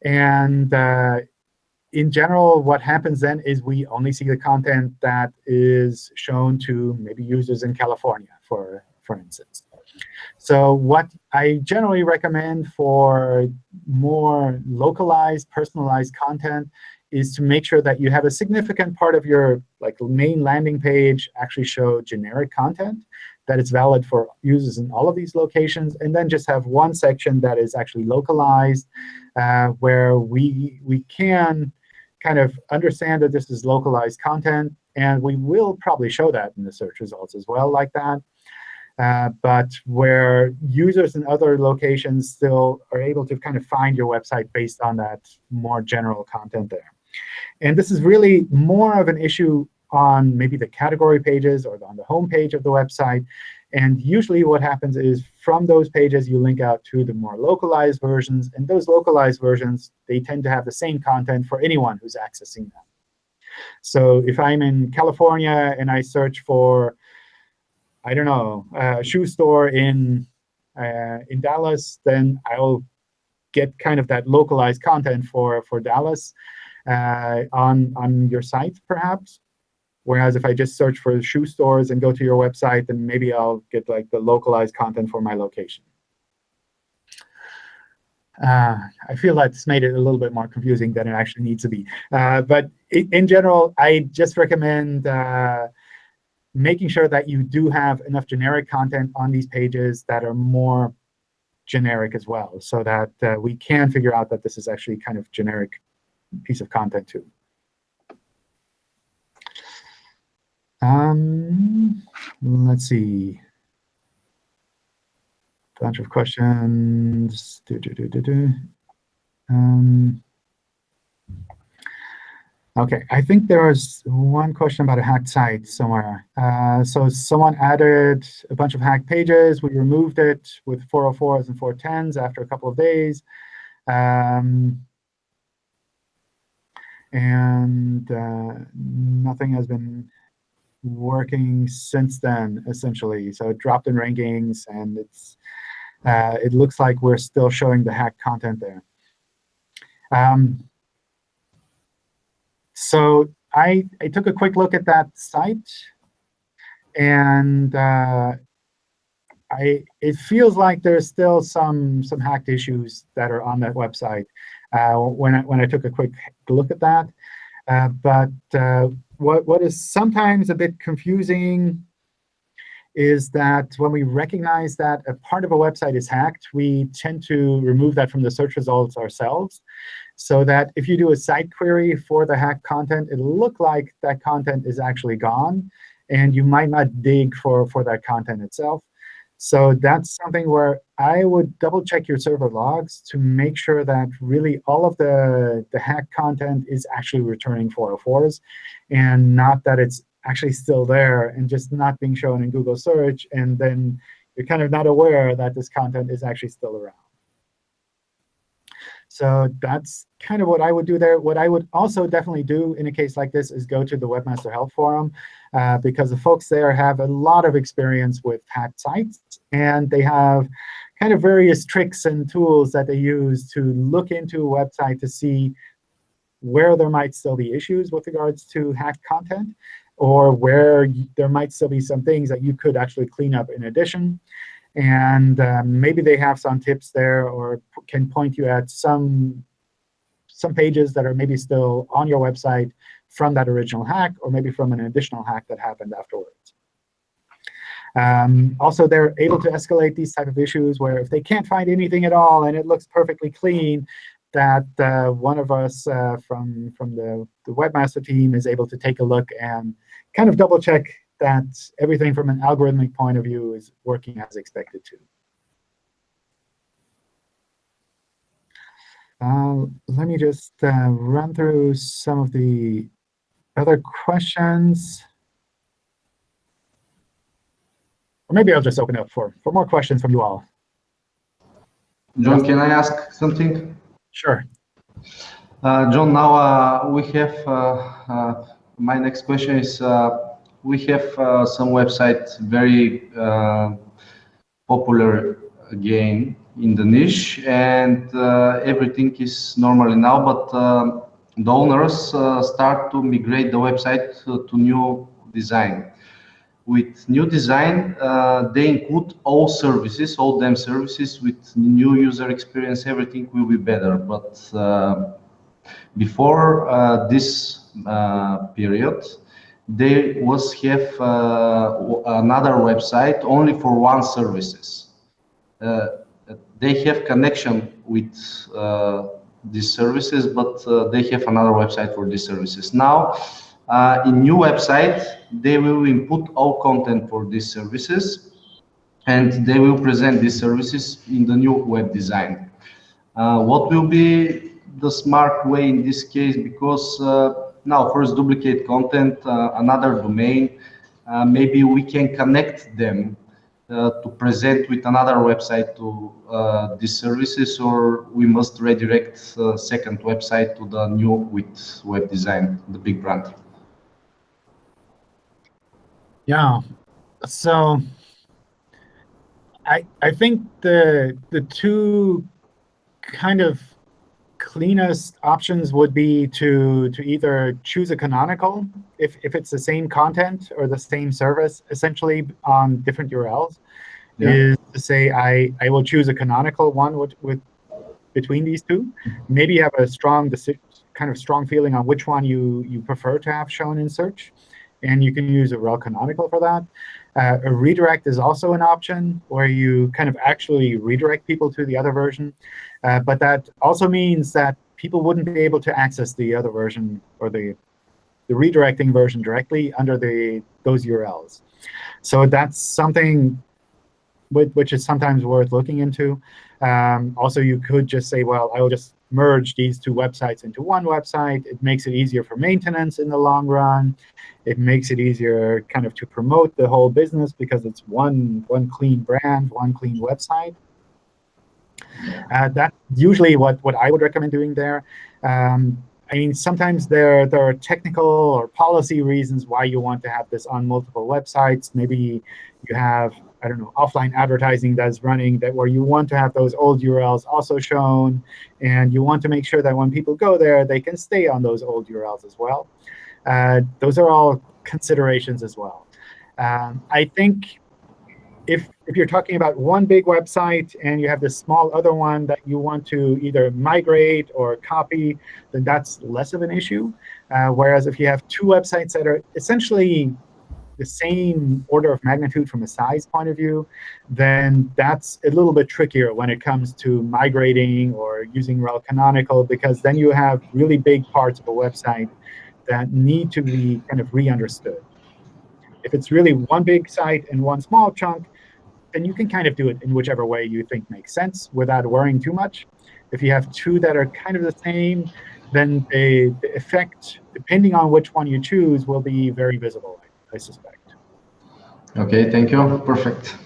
And uh, in general, what happens then is we only see the content that is shown to maybe users in California, for, for instance. So what I generally recommend for more localized, personalized content is to make sure that you have a significant part of your like main landing page actually show generic content that is valid for users in all of these locations, and then just have one section that is actually localized, uh, where we, we can kind of understand that this is localized content. And we will probably show that in the search results as well like that. Uh, but where users in other locations still are able to kind of find your website based on that more general content there. And this is really more of an issue on maybe the category pages or on the home page of the website. And usually what happens is from those pages, you link out to the more localized versions. And those localized versions, they tend to have the same content for anyone who's accessing them. So if I'm in California and I search for, I don't know, a shoe store in, uh, in Dallas, then I'll get kind of that localized content for, for Dallas uh, on, on your site, perhaps. Whereas if I just search for shoe stores and go to your website, then maybe I'll get like the localized content for my location. Uh, I feel that's made it a little bit more confusing than it actually needs to be. Uh, but in general, I just recommend uh, making sure that you do have enough generic content on these pages that are more generic as well, so that uh, we can figure out that this is actually kind of generic piece of content too. Um, let's see. Bunch of questions. Do, do, do, do, do. Um, OK, I think there was one question about a hacked site somewhere. Uh, so someone added a bunch of hacked pages. We removed it with 404s and 410s after a couple of days. Um, and uh, nothing has been working since then, essentially. So it dropped in rankings, and it's uh, it looks like we're still showing the hacked content there. Um, so I, I took a quick look at that site, and uh, I it feels like there's still some some hacked issues that are on that website uh, when I when I took a quick look at that. Uh, but uh, what, what is sometimes a bit confusing is that when we recognize that a part of a website is hacked, we tend to remove that from the search results ourselves. So that if you do a site query for the hacked content, it'll look like that content is actually gone. And you might not dig for, for that content itself. So that's something where I would double check your server logs to make sure that really all of the, the hacked content is actually returning 404s and not that it's actually still there and just not being shown in Google search. And then you're kind of not aware that this content is actually still around. So that's kind of what I would do there. What I would also definitely do in a case like this is go to the Webmaster Help Forum, uh, because the folks there have a lot of experience with hacked sites, and they have kind of various tricks and tools that they use to look into a website to see where there might still be issues with regards to hacked content, or where there might still be some things that you could actually clean up in addition. And um, maybe they have some tips there or can point you at some, some pages that are maybe still on your website from that original hack, or maybe from an additional hack that happened afterwards. Um, also, they're able to escalate these type of issues where if they can't find anything at all and it looks perfectly clean, that uh, one of us uh, from, from the, the webmaster team is able to take a look and kind of double check that everything from an algorithmic point of view is working as expected to. Uh, let me just uh, run through some of the other questions. Or maybe I'll just open up for, for more questions from you all. John, can I ask something? Sure. Uh, John, now uh, we have, uh, uh my next question is, uh, we have uh, some websites very popular again in the niche and everything is normally now, but the owners start to migrate the website to, to new design with new design, uh, they include all services, all them services with new user experience, everything will be better. But uh, before uh, this uh, period, there was have uh, another website only for one services. Uh, they have connection with these services, but they have another website for these services. Now, uh, in new website, they will input all content for these services, and they will present these services in the new web design. Uh, what will be the smart way in this case? Because uh, now first duplicate content, uh, another domain, uh, maybe we can connect them uh, to present with another website to these services, or we must redirect second website to the new with web design, the big brand. Yeah. So I I think the the two kind of cleanest options would be to to either choose a canonical if if it's the same content or the same service essentially on different URLs yeah. is to say I I will choose a canonical one with with between these two. Maybe you have a strong kind of strong feeling on which one you you prefer to have shown in search and you can use a rel canonical for that. Uh, a redirect is also an option where you kind of actually redirect people to the other version. Uh, but that also means that people wouldn't be able to access the other version or the, the redirecting version directly under the those URLs. So that's something which is sometimes worth looking into. Um, also, you could just say, well, I will just merge these two websites into one website. It makes it easier for maintenance in the long run. It makes it easier kind of to promote the whole business because it's one, one clean brand, one clean website. Uh, that's usually what, what I would recommend doing there. Um, I mean, sometimes there, there are technical or policy reasons why you want to have this on multiple websites. Maybe you have I don't know, offline advertising that's running that where you want to have those old URLs also shown, and you want to make sure that when people go there, they can stay on those old URLs as well. Uh, those are all considerations as well. Um, I think if, if you're talking about one big website and you have this small other one that you want to either migrate or copy, then that's less of an issue. Uh, whereas if you have two websites that are essentially the same order of magnitude from a size point of view, then that's a little bit trickier when it comes to migrating or using rel canonical, because then you have really big parts of a website that need to be kind of re-understood. If it's really one big site and one small chunk, then you can kind of do it in whichever way you think makes sense without worrying too much. If you have two that are kind of the same, then the, the effect, depending on which one you choose, will be very visible. I suspect. Okay, thank you. Perfect.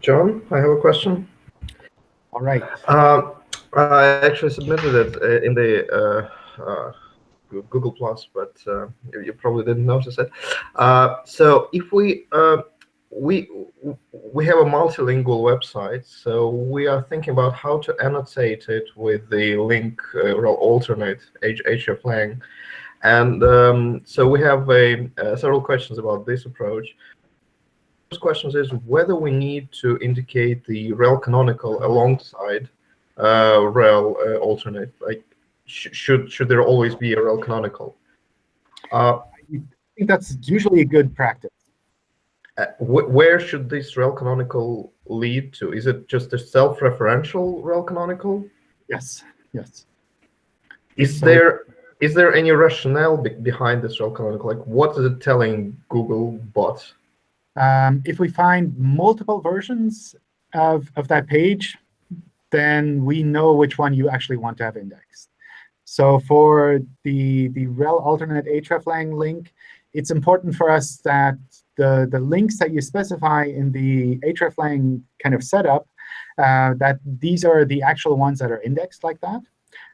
John, I have a question. All right. Um, I actually submitted it uh, in the uh, uh, Google Plus, but uh, you probably didn't notice it. Uh, so if we uh, we we have a multilingual website, so we are thinking about how to annotate it with the link uh, alternate hreflang, and um, so we have a, uh, several questions about this approach. First question is whether we need to indicate the rel canonical alongside uh, rel uh, alternate. Like, sh should should there always be a rel canonical? Uh, I think that's usually a good practice. Uh, wh where should this rel canonical lead to? Is it just a self-referential rel canonical? Yes. Yes. Is so there is there any rationale be behind this canonical? Like, what is it telling Google bot? Um, if we find multiple versions of, of that page, then we know which one you actually want to have indexed. So for the, the rel alternate hreflang link, it's important for us that the, the links that you specify in the hreflang kind of setup, uh, that these are the actual ones that are indexed like that.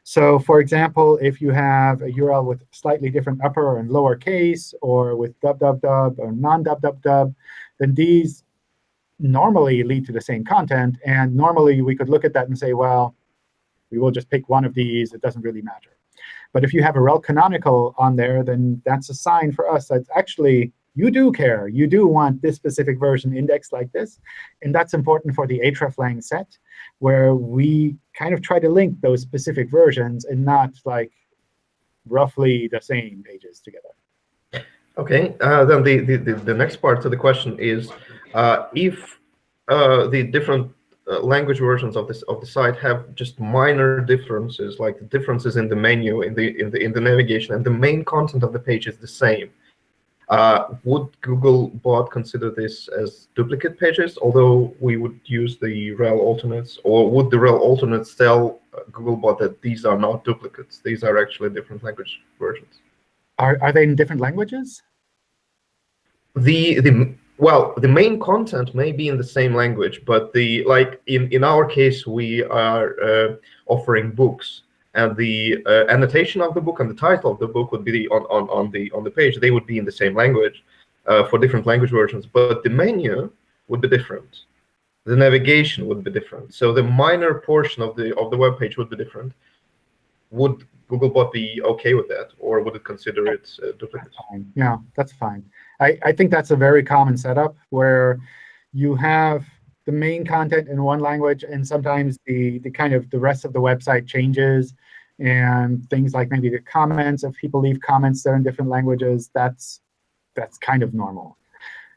So for example, if you have a URL with slightly different upper and lower case, or with dub or non dub dub dub, then these normally lead to the same content. And normally we could look at that and say, well, we will just pick one of these. It doesn't really matter. But if you have a rel canonical on there, then that's a sign for us that actually you do care. You do want this specific version indexed like this. And that's important for the hreflang set, where we kind of try to link those specific versions and not like roughly the same pages together. OK, uh, then the, the, the, next part to the question is, uh, if uh, the different uh, language versions of this of the site have just minor differences, like the differences in the menu, in the in the in the navigation, and the main content of the page is the same, uh, would Googlebot consider this as duplicate pages, although we would use the rel alternates, or would the rel alternates tell uh, Googlebot that these are not duplicates, these are actually different language versions? Are, are they in different languages? The, the well, the main content may be in the same language, but the like in, in our case, we are uh, offering books and the uh, annotation of the book and the title of the book would be on, on, on the on the page. They would be in the same language uh, for different language versions, but the menu would be different. The navigation would be different. So the minor portion of the of the web page would be different. Would Googlebot be OK with that, or would it consider it uh, duplicate? That's yeah, that's fine. I, I think that's a very common setup where you have the main content in one language, and sometimes the the kind of the rest of the website changes, and things like maybe the comments. If people leave comments there in different languages, that's that's kind of normal.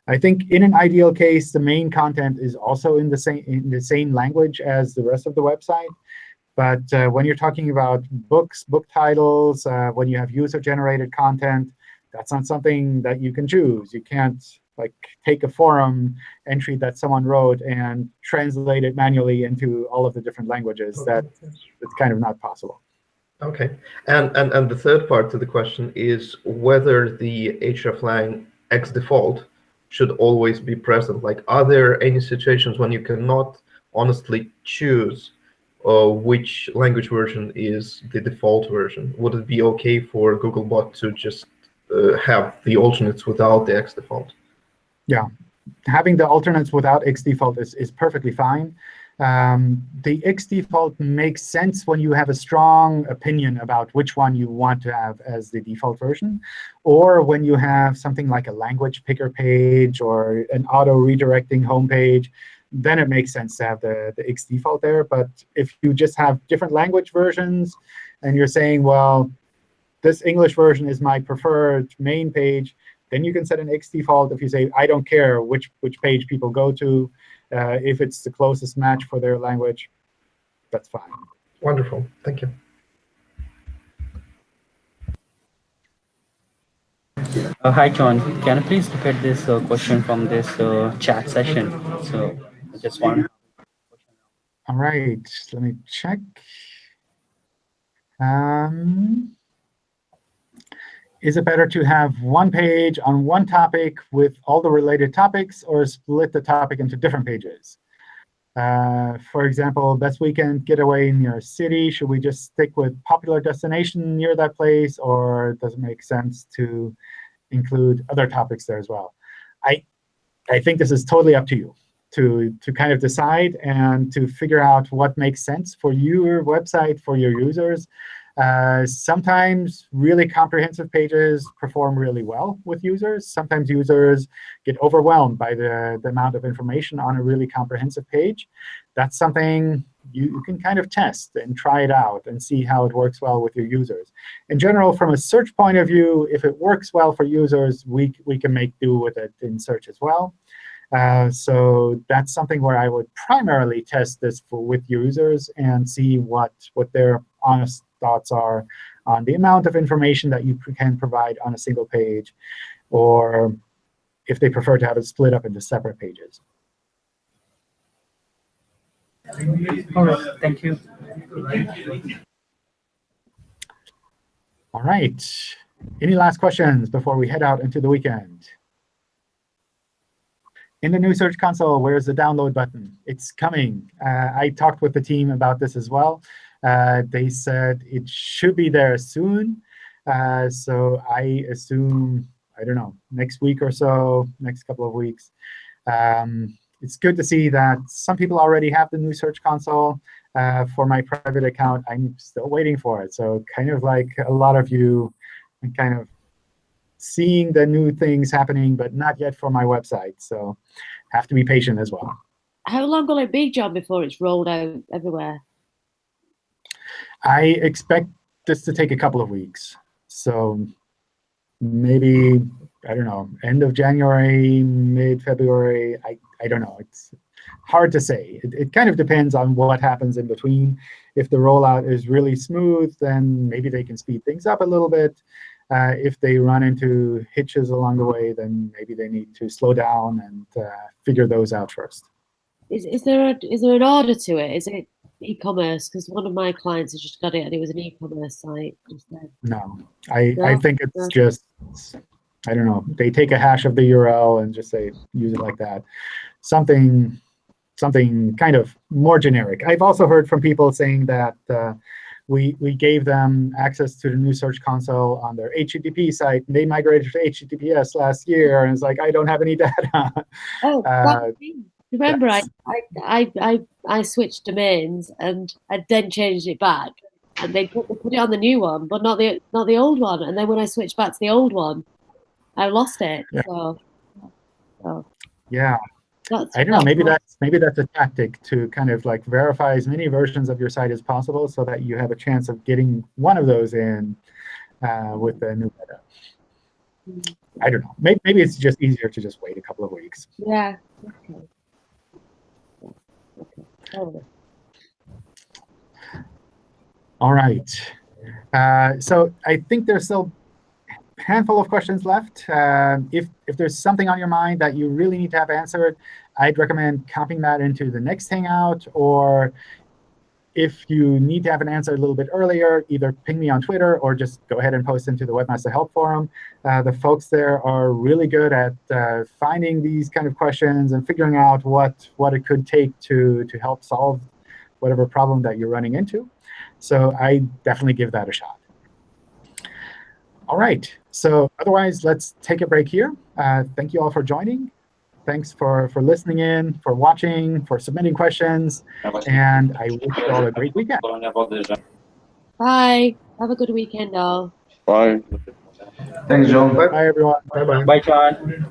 I think in an ideal case, the main content is also in the same in the same language as the rest of the website. But uh, when you're talking about books, book titles, uh, when you have user-generated content, that's not something that you can choose. You can't like take a forum entry that someone wrote and translate it manually into all of the different languages. That it's kind of not possible. Okay, and, and and the third part to the question is whether the hreflang x default should always be present. Like, are there any situations when you cannot honestly choose uh, which language version is the default version? Would it be OK for Googlebot to just uh, have the alternates without the x default? Yeah, having the alternates without x default is, is perfectly fine. Um, the X default makes sense when you have a strong opinion about which one you want to have as the default version, or when you have something like a language picker page or an auto-redirecting homepage, then it makes sense to have the, the X default there. But if you just have different language versions and you're saying, well, this English version is my preferred main page, then you can set an X default if you say, I don't care which, which page people go to. Uh, if it's the closest match for their language, that's fine. Wonderful. Thank you. Uh, hi, John. Can you please look at this uh, question from this uh, chat session? So I just want. All right. Let me check. Um, is it better to have one page on one topic with all the related topics or split the topic into different pages? Uh, for example, best weekend getaway in your city. Should we just stick with popular destination near that place, or does it make sense to include other topics there as well? I, I think this is totally up to you to, to kind of decide and to figure out what makes sense for your website, for your users. Uh, sometimes really comprehensive pages perform really well with users. Sometimes users get overwhelmed by the, the amount of information on a really comprehensive page. That's something you, you can kind of test and try it out and see how it works well with your users. In general, from a search point of view, if it works well for users, we, we can make do with it in search as well. Uh, so that's something where I would primarily test this for, with users and see what, what their honest thoughts are on the amount of information that you can provide on a single page, or if they prefer to have it split up into separate pages. All right, thank you. All right. Any last questions before we head out into the weekend? In the new Search Console, where's the download button? It's coming. Uh, I talked with the team about this as well. Uh, they said it should be there soon. Uh, so I assume, I don't know, next week or so, next couple of weeks. Um, it's good to see that some people already have the new Search Console. Uh, for my private account, I'm still waiting for it. So kind of like a lot of you, I'm kind of seeing the new things happening, but not yet for my website. So have to be patient as well. How long will it be, John, before it's rolled out everywhere? I expect this to take a couple of weeks. So maybe, I don't know, end of January, mid-February, I, I don't know. It's hard to say. It, it kind of depends on what happens in between. If the rollout is really smooth, then maybe they can speed things up a little bit. Uh, if they run into hitches along the way, then maybe they need to slow down and uh, figure those out first. Is, is there a, is there an order to it? Is it e-commerce? Because one of my clients has just got it and it was an e-commerce site instead. No, I, I think it's No. just, I don't know, they take a hash of the URL and just say, use it like that. Something, something kind of more generic. I've also heard from people saying that uh, we, we gave them access to the new Search Console on their HTTP site, and they migrated to HTTPS last year, and it's like, I don't have any data. Oh, Uh. Remember I, yes. I, I, I, I switched domains and I then changed it back. And they put, they put it on the new one, but not the not the old one. And then when I switched back to the old one, I lost it. Yeah. So, so yeah, that's I don't know. Maybe that's- that's maybe that's a tactic to kind of like verify as many versions of your site as possible, so that you have a chance of getting one of those in uh, with the new beta. I don't know. Maybe, maybe it's just easier to just wait a couple of weeks. Yeah. Okay. All right. Uh, so I think there's still a handful of questions left. Uh, if, if there's something on your mind that you really need to have answered, I'd recommend copying that into the next Hangout. Or if you need to have an answer a little bit earlier, either ping me on Twitter or just go ahead and post into the Webmaster Help Forum. Uh, the folks there are really good at uh, finding these kind of questions and figuring out what, what it could take to, to help solve whatever problem that you're running into. So I definitely give that a shot. All right. So otherwise, let's take a break here. Uh, thank you all for joining. Thanks for, for listening in, for watching, for submitting questions. And I wish you all a great weekend. Bye. Have a good weekend, all. Bye. Thanks, John. Bye, everyone. Bye-bye. Bye, John.